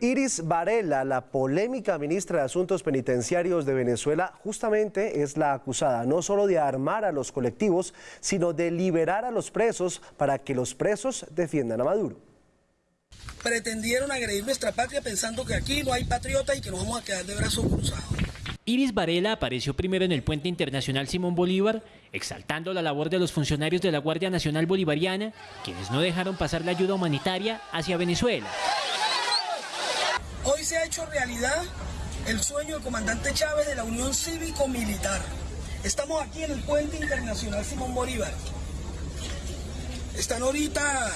Iris Varela, la polémica ministra de Asuntos Penitenciarios de Venezuela, justamente es la acusada no solo de armar a los colectivos, sino de liberar a los presos para que los presos defiendan a Maduro. Pretendieron agredir nuestra patria pensando que aquí no hay patriotas y que nos vamos a quedar de brazos cruzados. Iris Varela apareció primero en el puente internacional Simón Bolívar, exaltando la labor de los funcionarios de la Guardia Nacional Bolivariana, quienes no dejaron pasar la ayuda humanitaria hacia Venezuela. Hoy se ha hecho realidad el sueño del comandante Chávez de la Unión Cívico-Militar. Estamos aquí en el puente internacional Simón Bolívar. Están ahorita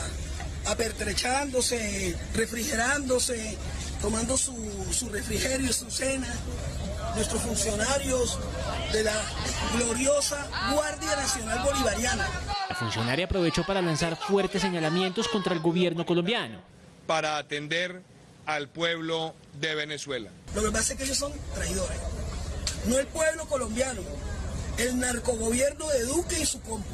apertrechándose, refrigerándose, tomando su, su refrigerio, su cena, nuestros funcionarios de la gloriosa Guardia Nacional Bolivariana. La funcionaria aprovechó para lanzar fuertes señalamientos contra el gobierno colombiano. Para atender al pueblo de Venezuela. Lo que pasa es que ellos son traidores. No el pueblo colombiano, el narcogobierno de Duque y su compa.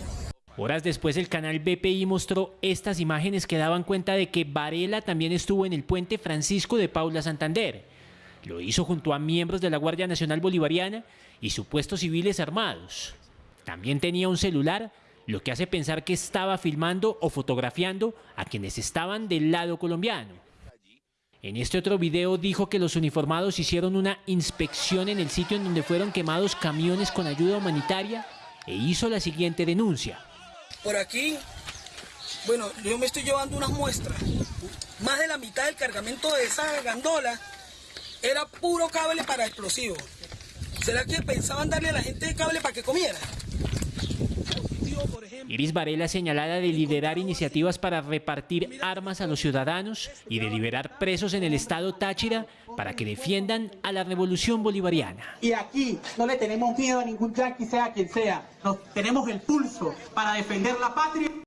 Horas después el canal BPI mostró estas imágenes que daban cuenta de que Varela también estuvo en el puente Francisco de Paula Santander. Lo hizo junto a miembros de la Guardia Nacional Bolivariana y supuestos civiles armados. También tenía un celular, lo que hace pensar que estaba filmando o fotografiando a quienes estaban del lado colombiano. En este otro video dijo que los uniformados hicieron una inspección en el sitio en donde fueron quemados camiones con ayuda humanitaria e hizo la siguiente denuncia. Por aquí, bueno, yo me estoy llevando unas muestras. Más de la mitad del cargamento de esa gandola era puro cable para explosivos. ¿Será que pensaban darle a la gente cable para que comiera? Iris Varela señalada de liderar iniciativas para repartir armas a los ciudadanos y de liberar presos en el estado Táchira para que defiendan a la revolución bolivariana. Y aquí no le tenemos miedo a ningún yanqui, sea quien sea. Nos, tenemos el pulso para defender la patria.